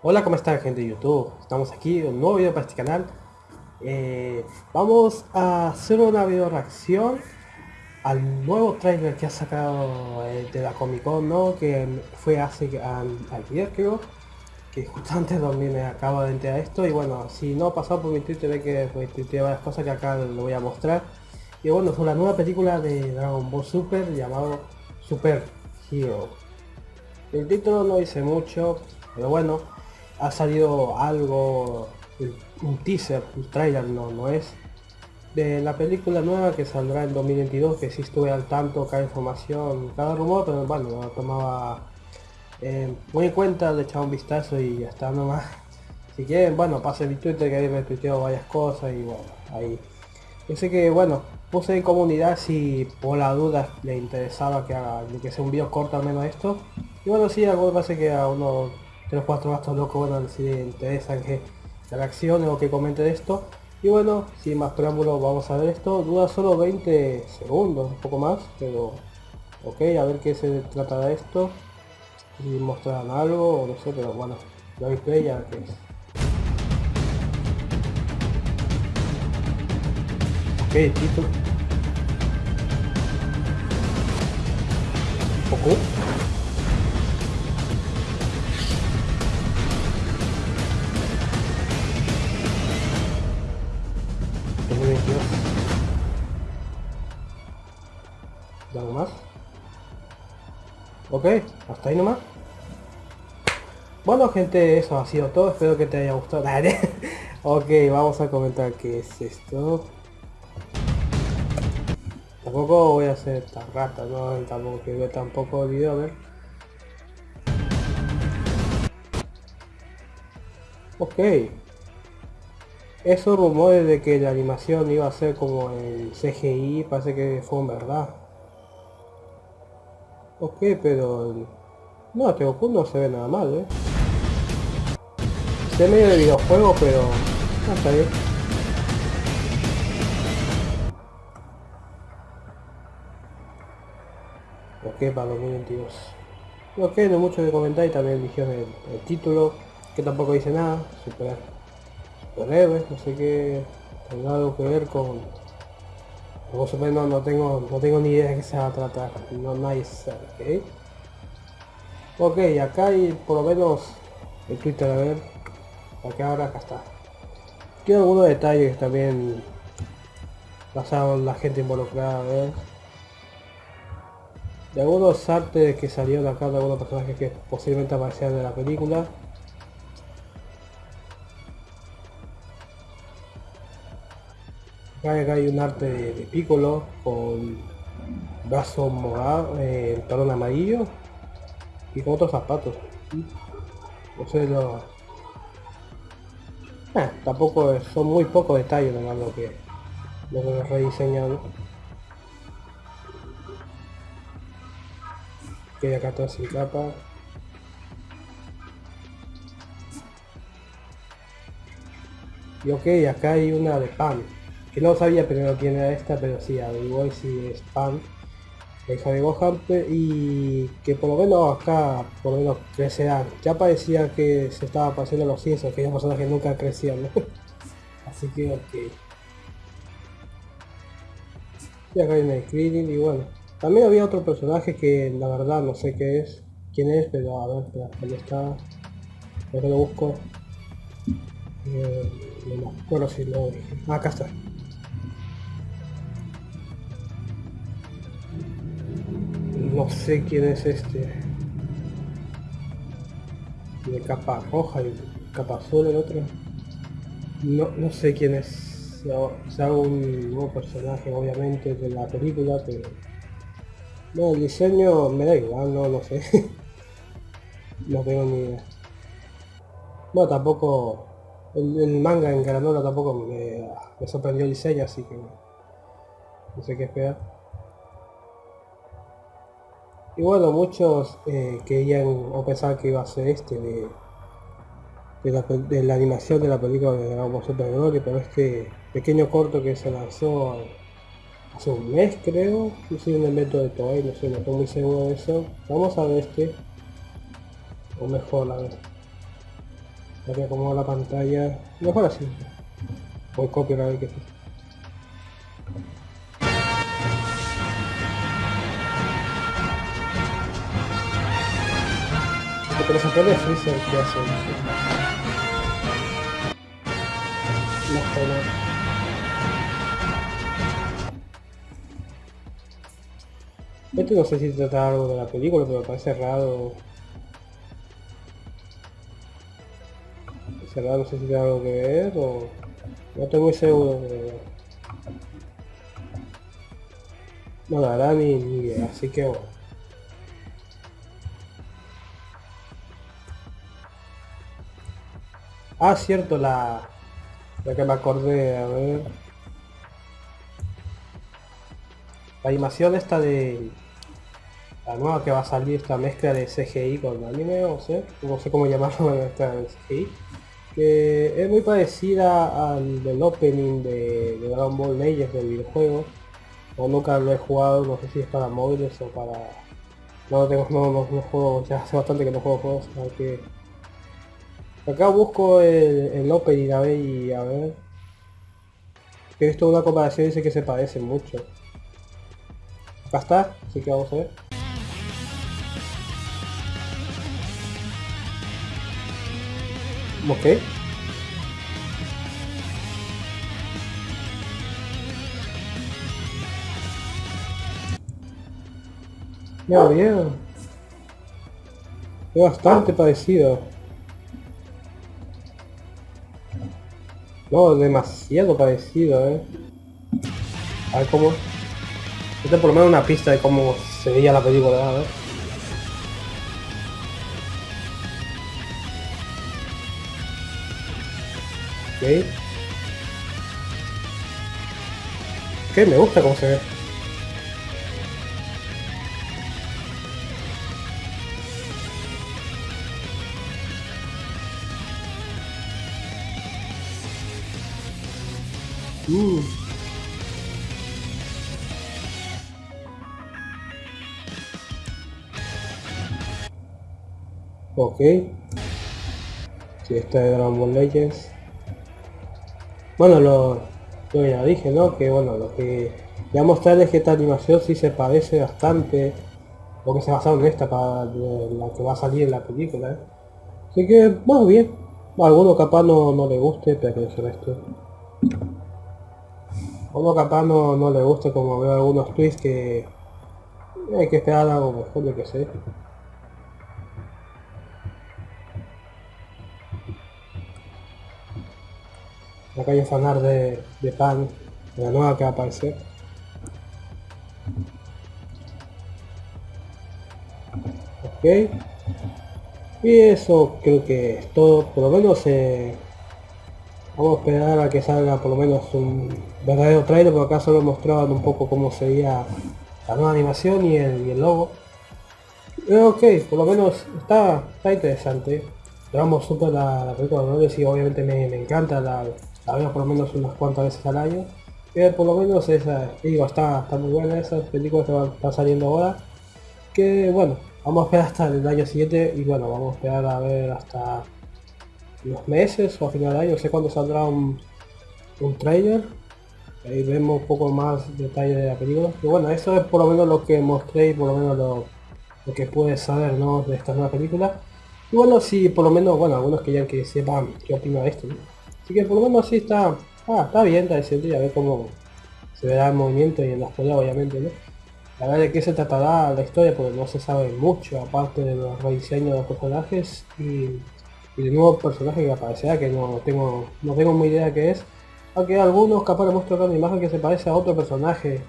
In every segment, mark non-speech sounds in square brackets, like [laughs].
Hola, ¿cómo están gente de YouTube? Estamos aquí, un nuevo video para este canal. Eh, vamos a hacer una video reacción al nuevo trailer que ha sacado eh, de la Comic Con, ¿no? Que fue hace ayer creo. Que justo [laughs] antes de me acabo de enterar esto. Y bueno, si no ha pasado por mi Twitter, ve que pues, tuiteé varias cosas que acá lo voy a mostrar. Y bueno, fue la nueva película de Dragon Ball Super llamado Super Hero. El título no dice mucho, pero bueno, ha salido algo, un teaser, un trailer no, no es, de la película nueva que saldrá en 2022, que sí estuve al tanto, cada información, cada rumor, pero bueno, lo tomaba eh, muy en cuenta, le echaba un vistazo y ya está nomás. Si quieren, bueno, pase mi Twitter que ahí me tuiteo varias cosas y bueno, ahí. Yo sé que, bueno, puse en comunidad si por la duda le interesaba que haga, que sea un video corto al menos esto. Y bueno, sí, algo parece que a uno de los cuatro gastos locos, bueno, si les interesan que reaccione o que comente de esto. Y bueno, sin más preámbulos vamos a ver esto. Dura solo 20 segundos, un poco más, pero ok, a ver qué se trata de esto. Si mostrarán algo o no sé, pero bueno, la play ya que es. Ok, título. poco Ok, hasta ahí nomás. Bueno gente, eso ha sido todo, espero que te haya gustado. [laughs] ok, vamos a comentar qué es esto. Tampoco voy a hacer esta rata, no, tampoco que veo tampoco el video, a ver. Ok. Esos rumores de que la animación iba a ser como el CGI, parece que fue en verdad. Ok, pero... No, este Goku no se ve nada mal, ¿eh? Se medio de videojuego, pero... No, está bien. Ok, para 2022. Ok, no mucho que comentar y también dijeron el, el título, que tampoco dice nada. Super, superhéroes, no sé qué... Tendrá algo que ver con por supuesto no tengo, no tengo ni idea de qué se va a tratar. No sabe, ¿ok? Ok, acá hay por lo menos el Twitter, a ver. Acá ahora acá está. Tiene algunos detalles también pasaron la gente involucrada, a ver. De algunos artes que salieron acá de algunos personajes que posiblemente aparecían en la película. Acá, hay un arte de, de Piccolo con brazo morado, eh, talón amarillo y con otros zapatos. No sé lo... Eh, tampoco son muy pocos detalles lo que lo que rediseñado. Que acá todo sin capa. Y ok, acá hay una de pan que no sabía primero quién era esta, pero sí, averiguó si es Pan, la hija de Gohan, y que por lo menos acá, por lo menos crecerán. Ya parecía que se estaba pasando los ciencias, que personas que nunca crecían, [laughs] Así que ok. Y acá hay una screening y bueno. También había otro personaje que la verdad no sé qué es, quién es, pero a ver, espera, está. que lo busco. Eh, no me acuerdo si lo dije. Ah, acá está. No sé quién es este. De capa roja y capa azul el otro. No, no sé quién es. Sea un nuevo personaje obviamente de la película, pero... No, el diseño me da igual, no, no sé. [laughs] no tengo ni idea. Bueno, tampoco... El, manga en granola tampoco me, me sorprendió el diseño, así que... No sé qué esperar. Y bueno, muchos eh, querían o pensaban que iba a ser este de, de, la, animación de la película de Dragon Ball Super Broly, pero este pequeño corto que se lanzó hace un mes creo, no sé un evento de Toei, no sé, no estoy muy seguro de eso. Vamos a ver este, o mejor a ver. Ya que acomodo la pantalla. Mejor así. Voy copio la vez que Pero se puede Freezer que hace. No está nada. Esto no sé si trata algo de la película, pero parece raro. Cerrado, no sé si tiene algo que ver o... No estoy muy seguro de... No, verdad ni, ni idea, así que bueno. Ah, cierto, la... La que me acordé, a ver... La animación esta de... La nueva que va a salir, esta mezcla de CGI con anime, o sé, no sé cómo llamarlo, [laughs] esta de CGI que es muy parecida al del opening de, Dragon Ball Legends del videojuego. O nunca lo he jugado, no sé si es para móviles o para... No tengo, no, no, no juego, ya hace bastante que no juego juegos, que... Acá busco el, el opening a ver y a ver. He visto una comparación y dice que se parecen mucho. Acá está, así que vamos a ver. Ok. Ya bien. Es bastante parecido. No, demasiado parecido, eh. A ver cómo... Este por lo menos una pista de cómo se veía la película, a ver. Ok. Ok, me gusta cómo se ve. Uh. Ok. Si esta es Dragon Ball Legends. Bueno, lo, ya dije, ¿no? Que bueno, lo que voy a mostrarles que esta animación sí se parece bastante, o que se basaron en esta para la que va a salir en la película. ¿eh? Así que, bueno, bien. A alguno capaz no, no le guste, pero que es esto. Uno capaz no, no le guste como veo algunos tweets que hay que esperar algo mejor de que sé. Acá hay un fanar de, de pan, de la nueva que va a aparecer. Ok. Y eso creo que es todo. Por lo menos eh, vamos a esperar a que salga por lo menos un verdadero trailer, porque acá solo mostraban un poco cómo sería la nueva animación y el, logo. Pero ok, por lo menos está, está interesante. Llevamos súper la, la película de y obviamente me, me encanta la, la veo por lo menos unas cuantas veces al año. Pero por lo menos esa, digo, está, está muy buena esa película que está saliendo ahora. Que bueno, vamos a esperar hasta el año siguiente y bueno, vamos a esperar a ver hasta unos meses o a final de año, no sé cuándo saldrá un, un trailer. Ahí vemos un poco más detalle de la película. Y bueno, eso es por lo menos lo que mostré y por lo menos lo, lo que puedes saber ¿no? de esta nueva película. Y bueno, si por lo menos, bueno, algunos que ya que sepan qué opino de esto. Así que por lo menos sí está, ah, está bien, está decente, a ver cómo se verá el movimiento y en las peleas obviamente, ¿no? La verdad de qué se tratará la historia porque no se sabe mucho, aparte de los rediseños de los personajes y, de nuevos personajes que aparecerá que no tengo, no tengo muy idea qué es. Aunque algunos capaz le muestro una imagen que se parece a otro personaje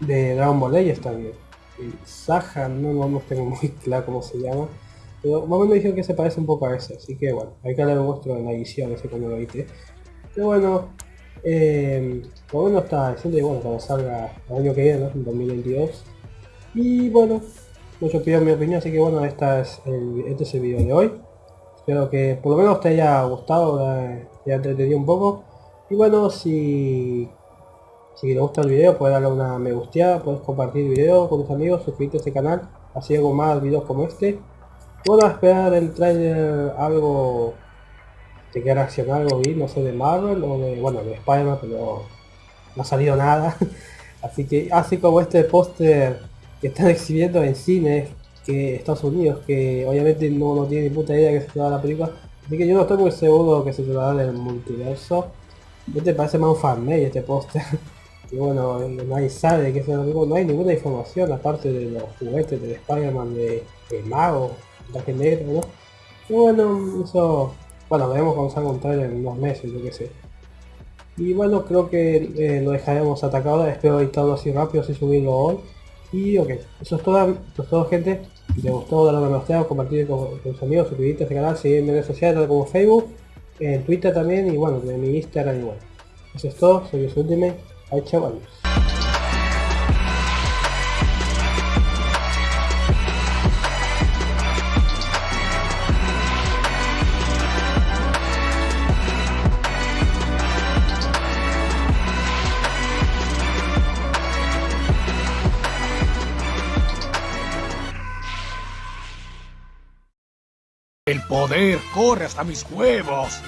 de Dragon Ball Legends también. Y Saja, no, no, tengo muy [laughs] claro cómo se llama. Pero más o menos dijeron que se parece un poco a ese, así que bueno, hay que lo muestro en la edición, ese cuando lo viste. Pero bueno, eh, por lo menos está decente y bueno, cuando salga el año que viene, en 2022. Y bueno, mucho pido mi opinión, así que bueno, esta es el, este es el video de hoy. Espero que por lo menos te haya gustado, te haya entretenido un poco. Y bueno, si, si te gusta el video, puedes darle una me gusteada, puedes compartir el video con tus amigos, suscribirte a este canal, así hago más videos como este. Puedo esperar el trailer algo quiera reaccionar algo bien, no sé, de Marvel o de, bueno, de Spider-Man, pero no ha salido nada. [laughs] Así que, así como este póster que están [laughs] exhibiendo en cines que Estados Unidos, que obviamente no, tiene ni puta idea que se trata la película, así que yo no estoy muy seguro que se trata del multiverso. Este parece más un fanmade este póster. [laughs] y bueno, nadie sabe de qué se trata, no hay ninguna información aparte de los juguetes de Spider-Man de, de Mago, traje negro, ¿no? Bueno, eso, bueno, veremos cuando salga un trailer en unos meses, yo qué sé. Y bueno, creo que eh, lo dejaremos atacado. Espero editarlo así rápido, así subirlo hoy. Y ok, eso es todo, eso es todo gente. Si te gustó, dale a me gusta, compartir con, tus amigos, suscribirte a este canal, seguirme en redes sociales como Facebook, en Twitter también y bueno, en mi Instagram igual. Eso es todo, soy Ultimate. Chao, adiós. El poder corre hasta mis huevos.